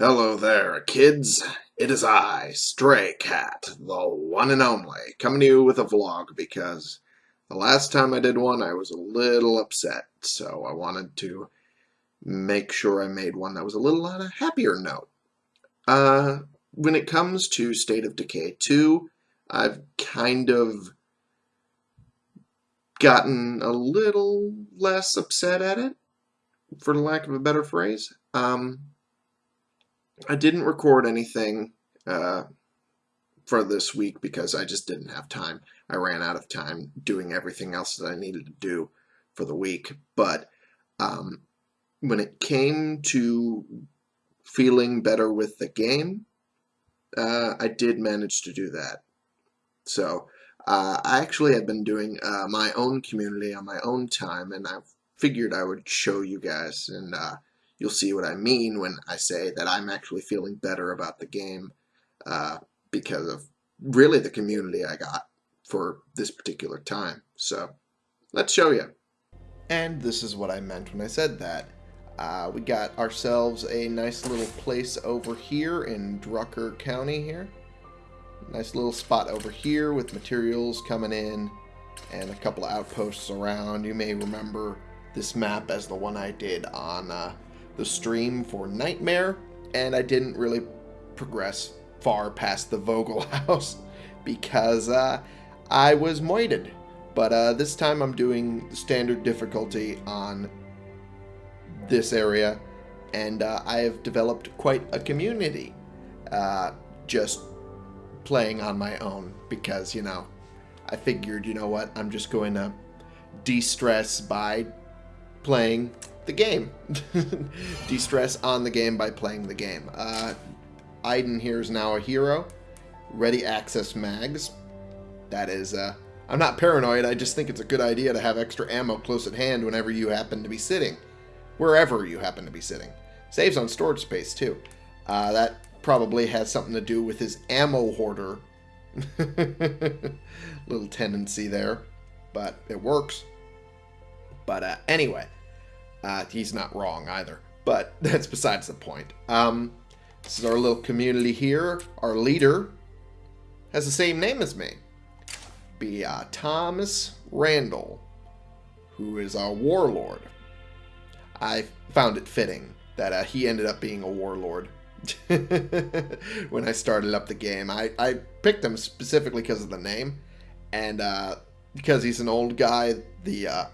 Hello there, kids. It is I, Stray Cat, the one and only, coming to you with a vlog because the last time I did one I was a little upset, so I wanted to make sure I made one that was a little on a happier note. Uh, when it comes to State of Decay 2, I've kind of gotten a little less upset at it, for lack of a better phrase. Um, I didn't record anything uh, for this week because I just didn't have time. I ran out of time doing everything else that I needed to do for the week. But um, when it came to feeling better with the game, uh, I did manage to do that. So uh, I actually have been doing uh, my own community on my own time, and I figured I would show you guys and uh, you'll see what I mean when I say that I'm actually feeling better about the game uh, because of really the community I got for this particular time. So let's show you. And this is what I meant when I said that. Uh, we got ourselves a nice little place over here in Drucker County here. Nice little spot over here with materials coming in and a couple of outposts around. You may remember this map as the one I did on uh, the stream for Nightmare, and I didn't really progress far past the Vogel house because uh, I was moited. But uh, this time I'm doing standard difficulty on this area, and uh, I have developed quite a community uh, just playing on my own because, you know, I figured, you know what, I'm just going to de-stress by playing the game. De-stress on the game by playing the game. Uh, Aiden here is now a hero. Ready access mags. That is, uh, I'm not paranoid, I just think it's a good idea to have extra ammo close at hand whenever you happen to be sitting. Wherever you happen to be sitting. Saves on storage space, too. Uh, that probably has something to do with his ammo hoarder. Little tendency there. But it works. But uh, anyway, uh, he's not wrong either. But that's besides the point. Um, this is our little community here. Our leader has the same name as me. Be uh, Thomas Randall, who is our warlord. I found it fitting that uh, he ended up being a warlord when I started up the game. I, I picked him specifically because of the name, and uh, because he's an old guy, the uh,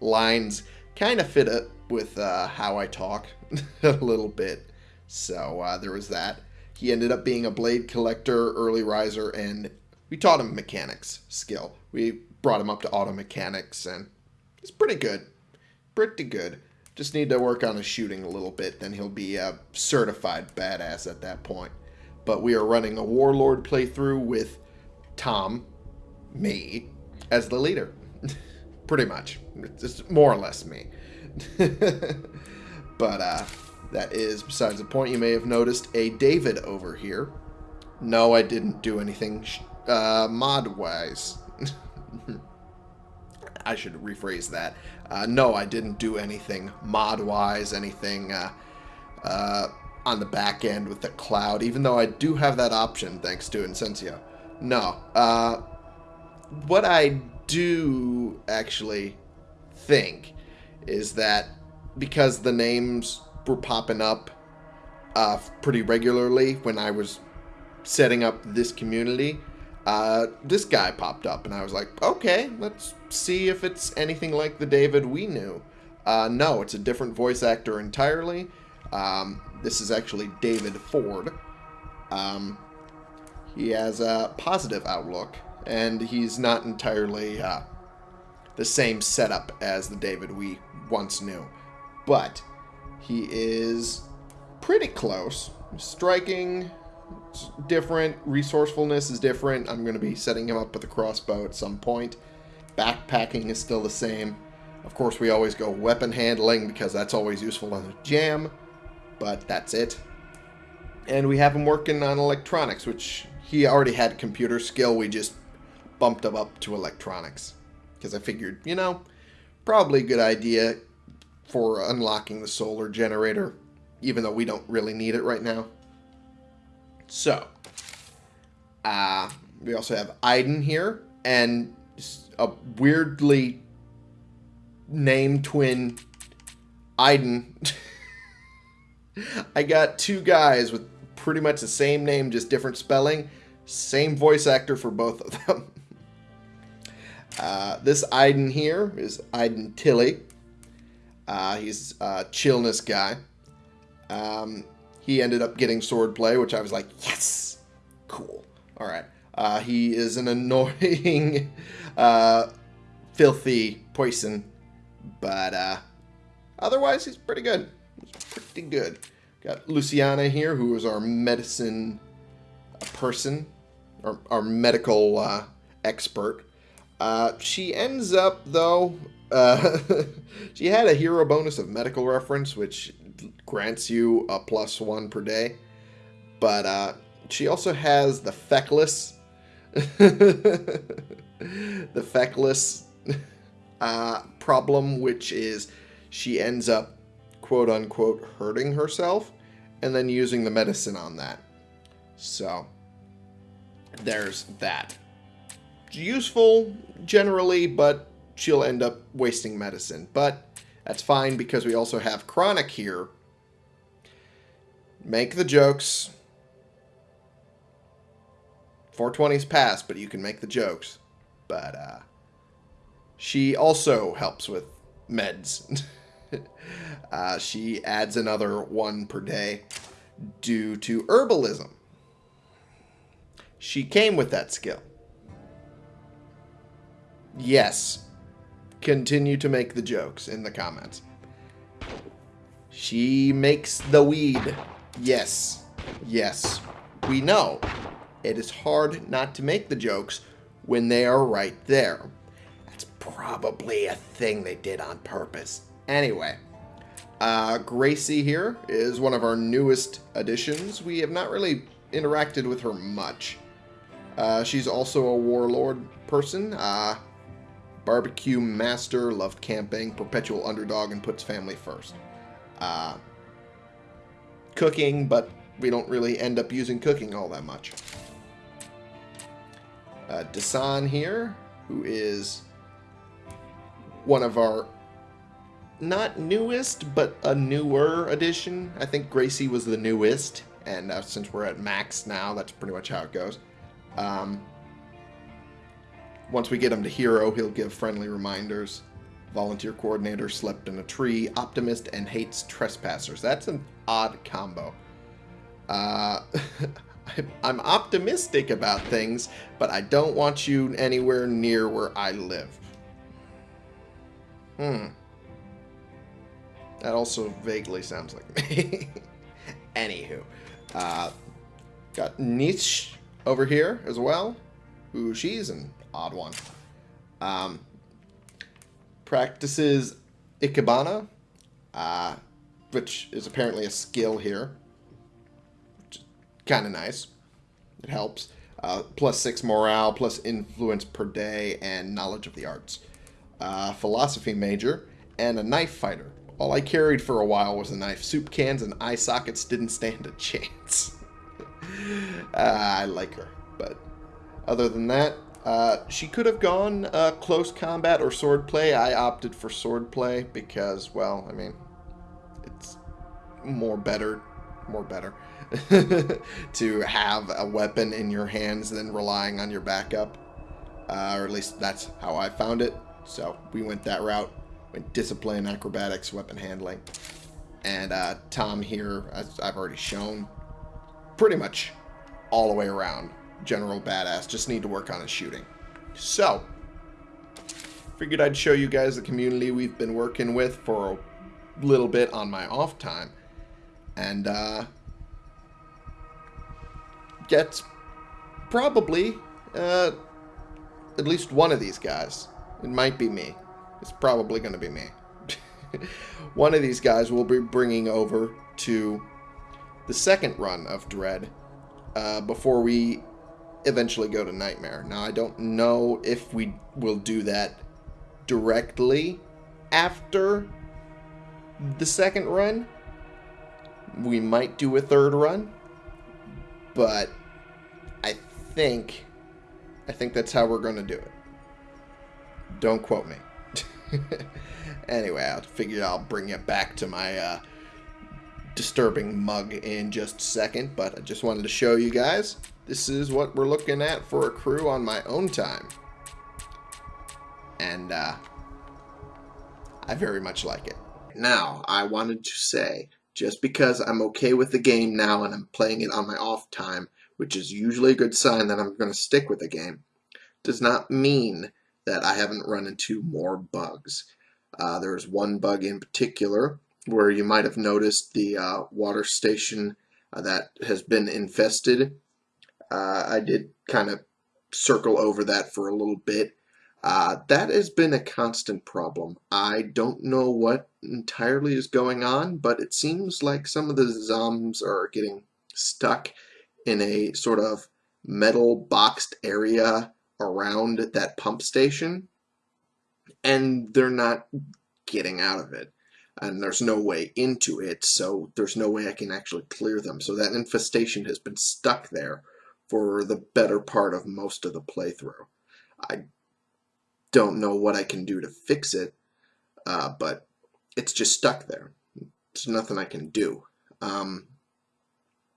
lines kind of fit it with uh, how I talk a little bit. So uh, there was that. He ended up being a blade collector, early riser, and we taught him mechanics skill. We brought him up to auto mechanics, and he's pretty good. Pretty good. Just need to work on his shooting a little bit, then he'll be a certified badass at that point. But we are running a Warlord playthrough with Tom, me, as the leader. pretty much. It's more or less me. but uh, that is besides the point. You may have noticed a David over here. No, I didn't do anything uh, mod-wise. I should rephrase that. Uh, no, I didn't do anything mod-wise, anything uh, uh, on the back end with the cloud, even though I do have that option thanks to Incensio. No. Uh, what I do actually think is that because the names were popping up uh, pretty regularly when I was setting up this community, uh, this guy popped up, and I was like, okay, let's see if it's anything like the David we knew. Uh, no, it's a different voice actor entirely. Um, this is actually David Ford. Um, he has a positive outlook, and he's not entirely uh, the same setup as the David we once knew. But he is pretty close. Striking different. Resourcefulness is different. I'm going to be setting him up with a crossbow at some point. Backpacking is still the same. Of course, we always go weapon handling because that's always useful on a jam. But that's it. And we have him working on electronics, which he already had computer skill. We just bumped him up to electronics. Because I figured, you know, probably a good idea for unlocking the solar generator. even though we don't really need it right now. So, uh, we also have Iden here, and a weirdly named twin Iden. I got two guys with pretty much the same name, just different spelling. Same voice actor for both of them. Uh, this Iden here is Iden Tilly. Uh, he's a chillness guy. Um, he ended up getting swordplay, which I was like, yes, cool. All right. Uh, he is an annoying, uh, filthy poison, but uh, otherwise he's pretty good. He's pretty good. Got Luciana here, who is our medicine person, our, our medical uh, expert. Uh, she ends up, though, uh, she had a hero bonus of medical reference, which grants you a plus one per day. But uh, she also has the feckless, the feckless uh, problem, which is she ends up quote unquote hurting herself and then using the medicine on that. So there's that. Useful generally, but she'll end up wasting medicine. But that's fine because we also have Chronic here. Make the jokes. 420's passed, but you can make the jokes. But uh, she also helps with meds. uh, she adds another one per day due to herbalism. She came with that skill. Yes. Continue to make the jokes in the comments. She makes the weed. Yes. Yes. We know. It is hard not to make the jokes when they are right there. That's probably a thing they did on purpose. Anyway, uh, Gracie here is one of our newest additions. We have not really interacted with her much. Uh, she's also a warlord person. Uh, barbecue master, loved camping, perpetual underdog, and puts family first. Uh, cooking, but we don't really end up using cooking all that much. Uh, Dasan here, who is one of our not newest, but a newer addition. I think Gracie was the newest, and uh, since we're at max now, that's pretty much how it goes. Um, once we get him to hero, he'll give friendly reminders. Volunteer coordinator slept in a tree. Optimist and hates trespassers. That's an odd combo. Uh, I'm optimistic about things, but I don't want you anywhere near where I live. Hmm. That also vaguely sounds like me. Anywho. Uh, got Niche over here as well. Who she's an odd one. Um, practices Ikebana, uh, which is apparently a skill here. Kind of nice. It helps. Uh, plus 6 morale, plus influence per day, and knowledge of the arts. Uh, philosophy major, and a knife fighter. All I carried for a while was a knife. Soup cans and eye sockets didn't stand a chance. uh, I like her, but other than that, uh, she could have gone uh, close combat or sword play. I opted for sword play because, well, I mean, it's more better, more better to have a weapon in your hands than relying on your backup. Uh, or at least that's how I found it. So we went that route. Went discipline, acrobatics, weapon handling. And uh, Tom here, as I've already shown, pretty much all the way around general badass. Just need to work on his shooting. So, figured I'd show you guys the community we've been working with for a little bit on my off time. And, uh, get probably, uh, at least one of these guys. It might be me. It's probably going to be me. one of these guys will be bringing over to the second run of Dread uh, before we eventually go to Nightmare. Now, I don't know if we will do that directly after the second run, We might do a third run, but I think I think that's how we're going to do it. Don't quote me. anyway, I figure I'll bring you back to my uh, disturbing mug in just a second, but I just wanted to show you guys. This is what we're looking at for a crew on my own time. And uh, I very much like it. Now, I wanted to say, just because I'm okay with the game now and I'm playing it on my off time, which is usually a good sign that I'm going to stick with the game, does not mean that I haven't run into more bugs. Uh, there's one bug in particular where you might have noticed the uh, water station uh, that has been infested. Uh, I did kind of circle over that for a little bit. Uh, that has been a constant problem. I don't know what entirely is going on, but it seems like some of the zombs are getting stuck in a sort of metal boxed area around that pump station and they're not getting out of it and there's no way into it so there's no way I can actually clear them so that infestation has been stuck there for the better part of most of the playthrough. I don't know what I can do to fix it uh, but it's just stuck there. There's nothing I can do. Um,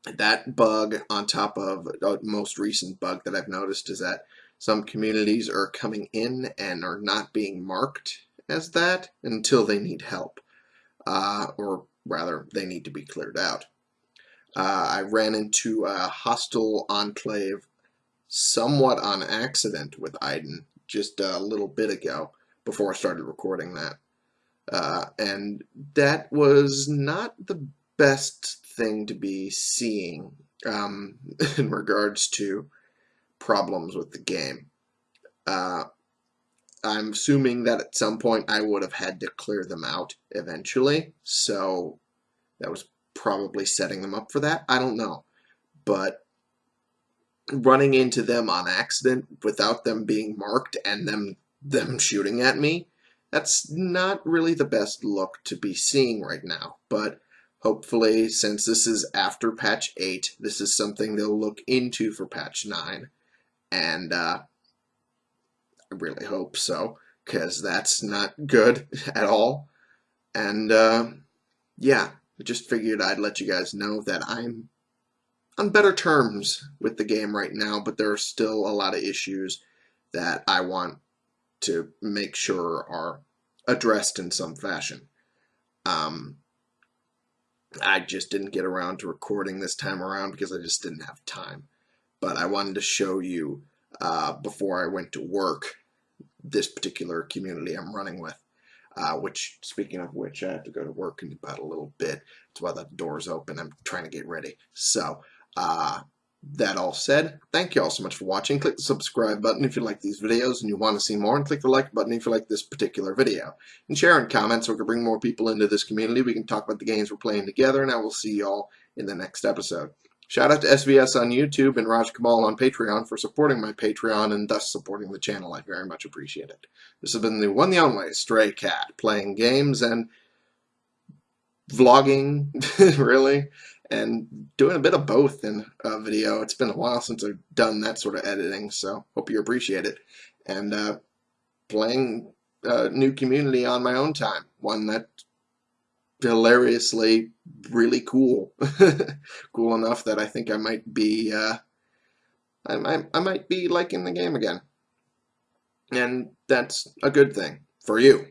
that bug on top of the most recent bug that I've noticed is that some communities are coming in and are not being marked as that until they need help, uh, or rather, they need to be cleared out. Uh, I ran into a hostile enclave somewhat on accident with Aiden just a little bit ago before I started recording that. Uh, and that was not the best thing to be seeing um, in regards to problems with the game. Uh, I'm assuming that at some point I would have had to clear them out eventually, so that was probably setting them up for that. I don't know. But running into them on accident without them being marked and them them shooting at me, that's not really the best look to be seeing right now. But hopefully, since this is after patch 8, this is something they'll look into for patch 9 and uh, I really hope so because that's not good at all. And uh, yeah, I just figured I'd let you guys know that I'm on better terms with the game right now, but there are still a lot of issues that I want to make sure are addressed in some fashion. Um, I just didn't get around to recording this time around because I just didn't have time but I wanted to show you uh, before I went to work this particular community I'm running with. Uh, which, speaking of which, I have to go to work in about a little bit. That's why the door's open. I'm trying to get ready. So, uh, that all said, thank you all so much for watching. Click the subscribe button if you like these videos and you want to see more, and click the like button if you like this particular video. And share and comment so we can bring more people into this community. We can talk about the games we're playing together, and I will see you all in the next episode. Shout out to SVS on YouTube and Raj Kamal on Patreon for supporting my Patreon and thus supporting the channel. I very much appreciate it. This has been the one the only Stray Cat, playing games and vlogging, really, and doing a bit of both in a video. It's been a while since I've done that sort of editing, so hope you appreciate it. And uh, playing a new community on my own time, one that hilariously really cool. cool enough that I think I might be, uh, I, I, I might be liking the game again. And that's a good thing for you.